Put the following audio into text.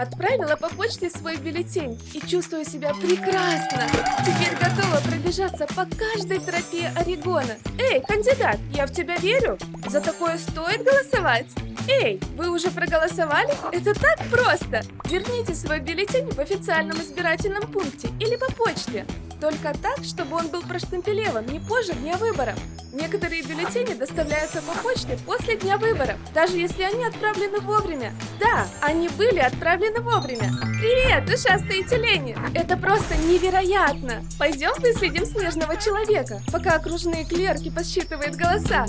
Отправила по почте свой бюллетень и чувствую себя прекрасно. Теперь готова пробежаться по каждой тропе Орегона. Эй, кандидат, я в тебя верю. За такое стоит голосовать. Эй, вы уже проголосовали? Это так просто! Верните свой бюллетень в официальном избирательном пункте или по почте. Только так, чтобы он был проштемпелеван не позже дня выборов. Некоторые бюллетени доставляются по почте после дня выборов, даже если они отправлены вовремя. Да, они были отправлены вовремя. Привет, ушастые тюлени! Это просто невероятно! Пойдем выследим снежного человека, пока окружные клерки подсчитывают голоса.